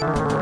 you